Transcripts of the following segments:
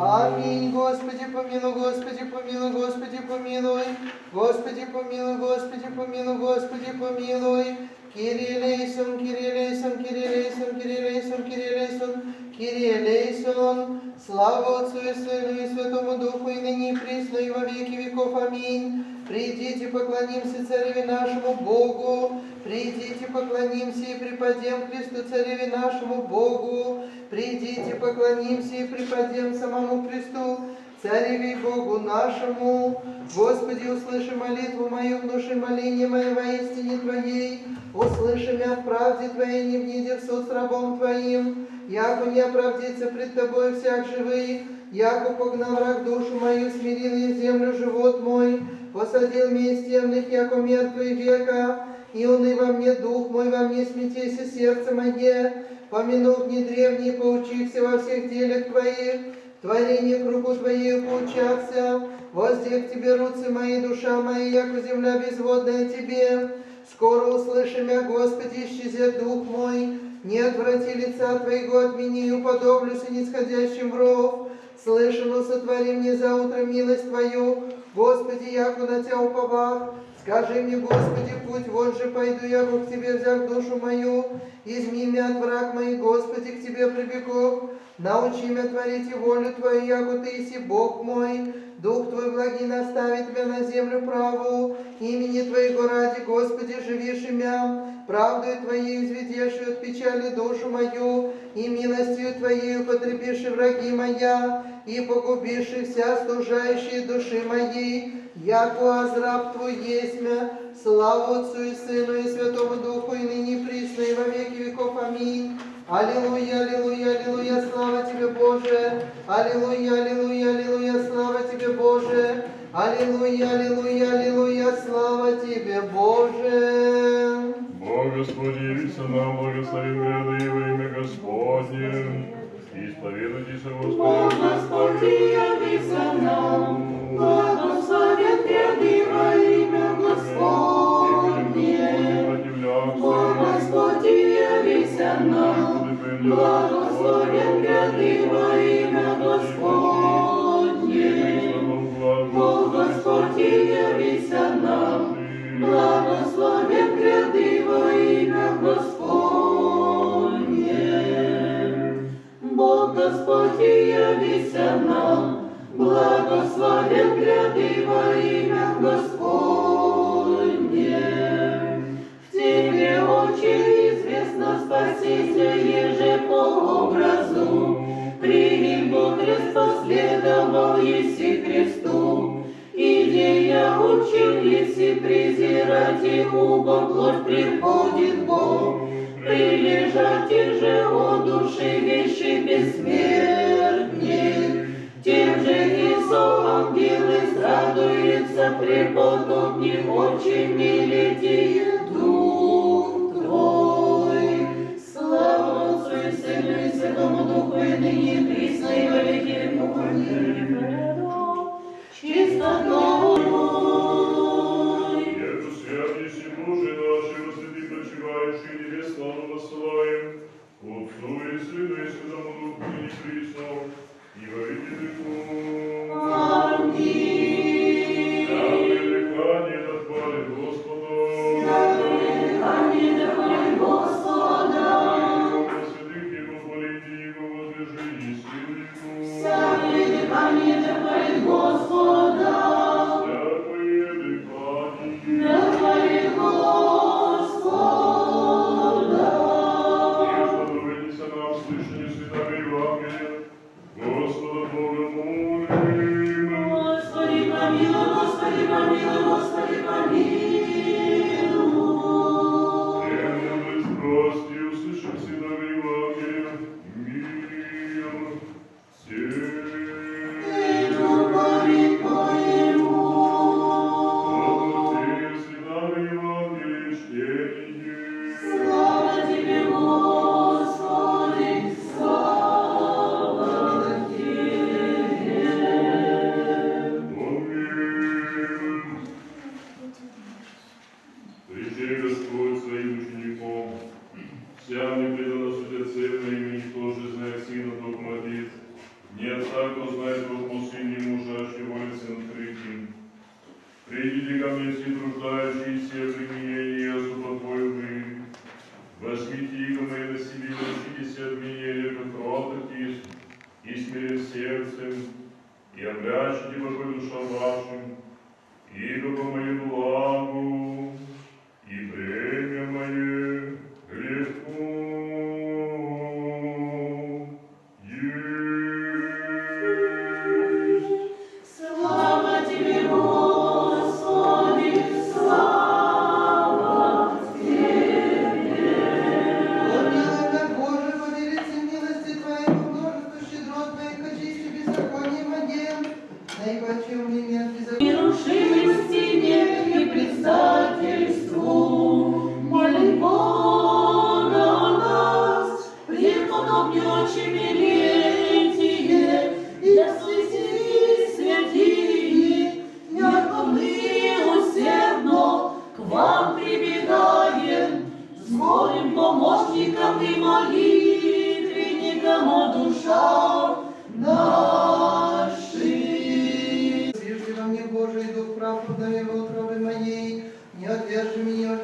Аминь. Господи, помилуй, Господи, помилуй, Господи, помилуй. Господи, помилуй, Господи, помилуй, Господи, помилуй. Кирилейсон, Кирилейсон, Кирилейсон, Кирилейсон, Кирилейсон, Кирилейсон. Слава Отцу и Сыну и Святому Духу, и ныне и присно, и во веки веков. Аминь. Придите, поклонимся Цареве нашему Богу. Придите, поклонимся и преподем Христу Цареве нашему Богу. Придите, поклонимся и преподем самому Христу, Цареве и Богу нашему. Господи, услыши молитву мою, внуши моление мое во истине Твоей. Услыши меня в правде Твоей, не внеди в суд с рабом Твоим. Яко не оправдится пред Тобой всяк живый, яко погнал враг душу мою, смирил в землю живот мой, посадил меня темных, яко мертвый века, и уны во мне дух мой, во мне смятейся сердце мое, помянув не древние, поучихся во всех делях Твоих, творение кругу Твоей поучахся, воздех Тебе руцы мои, душа моя, яко земля безводная Тебе, скоро услыши меня, Господи, исчезет дух мой, не отврати лица Твоего от меня и уподоблюся нисходящим в ров, слышано сотвори мне за утро милость Твою, Господи, яко на Тебя уповах, Скажи мне, Господи, путь, вот же пойду я к Тебе, взяв душу мою, изми меня от враг моих, Господи, к Тебе прибегу, научи меня творить и волю Твою, яко Ты иси Бог мой, Дух Твой благий наставит меня на землю праву, имени Твоего ради, Господи, живишь меня, правдою Твоей изведеши от печали душу мою, и милостью Твоей потребишь враги моя, и погубишь вся стужающие души моей, яко азраб Твой мя, славу Отцу и Сыну и Святому Духу, и ныне присно, и во веки веков. Аминь. Аллилуйя, аллилуйя, аллилуйя, слава Тебе, Боже! Аллилуйя, аллилуйя, аллилуйя, слава Тебе, Боже! Аллилуйя, аллилуйя, аллилуйя, слава Тебе, Боже! Бог Господи, явится нам, благословим гряды и во имя Господне. Исповедуйтесь, Бог Господи. Господи, благословен гряды во имя Господне. Бог Господи, явися нам, благословен гряды во имя Господне. Бог Господи, явися нам, благословен гряды во имя Учил еси презирать, убо плоть приходит Бог, Прилежатель же о душе вещи бессмертных, Тем же и со ангелы радуется преподобник, очень милетит рече Господь своим учеником, вся мне предана светецевна имени тоже знает сына Бог молит, не отца, кто знает Бог пустыни мужа, а чего и сын криким. Придите ко мне все труждающиеся в имени, я супокою вы. Возьмите иго мои на себе, научитесь от меня, лепо крототись, и смирен сердцем, и обрящите покой душам вашим, иго по моему благу,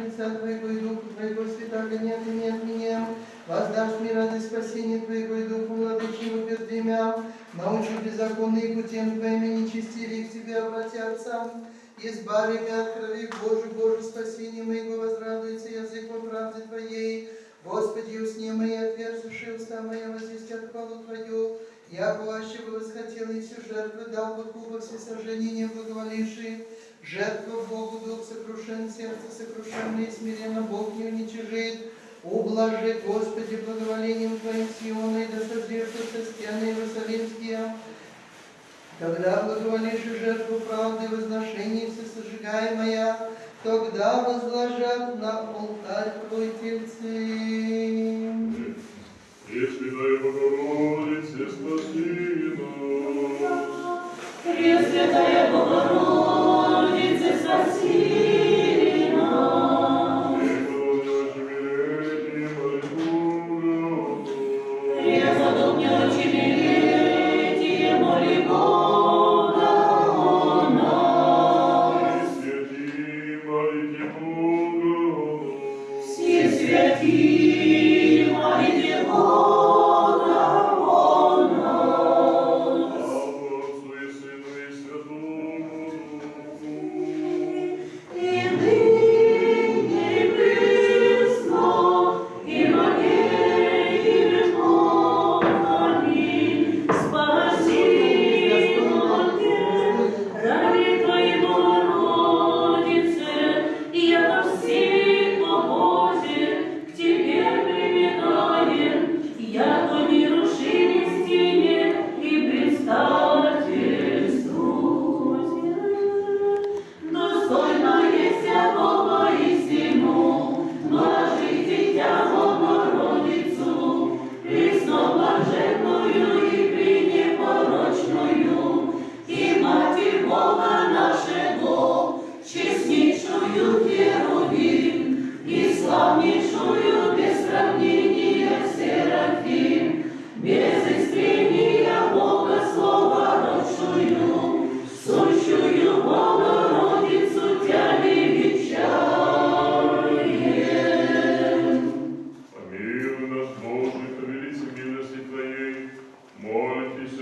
лица Твоего и Духа Твоего, святаго не отними от меня. Воздашь мне радость спасения Твоего и Духу владычному бездремя. Научи беззаконные путем Твоими нечестивее к Тебе обратятся. Избави меня от крови Божий, Боже, спасение моего, возрадуется язык во правде Твоей. Господи, усни мои отверзшие уста моя возвестят хвалу Твою. Я плаще бы восхотел и все жертвы дал бы кубок все сожжения не благоволившие. Жертву Богу дух сокрушен, сердце сокрушенное и смиренно Бог не уничижит. Ублажи, Господи, благоволением Твоим Сиона, и да созревшие стены Иерусалимские. Когда благоволишь жертву правды, возношение всесожигаемая, тогда возложат на алтарь Твой тельцы. Богородице, спаси нас. Пресвятая Богородице, спаси нас.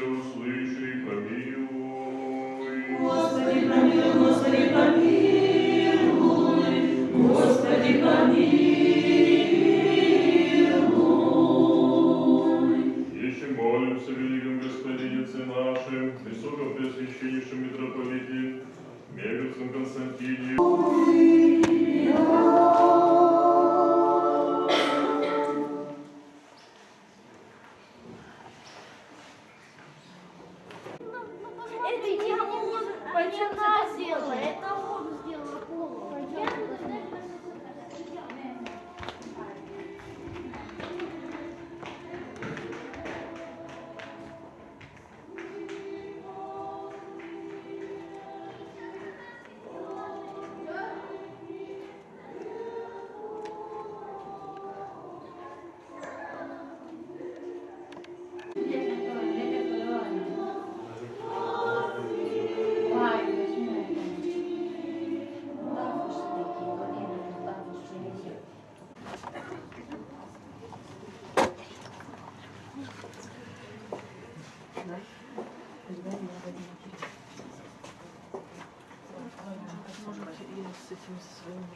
Услыши и помилуй. Господи, помилуй, Господи, помилуй, Господи, помилуй. Еще молимся, великом Господине Отце нашим, высоком Преосвященнейшем митрополите, Меговцем Константине,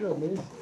这没。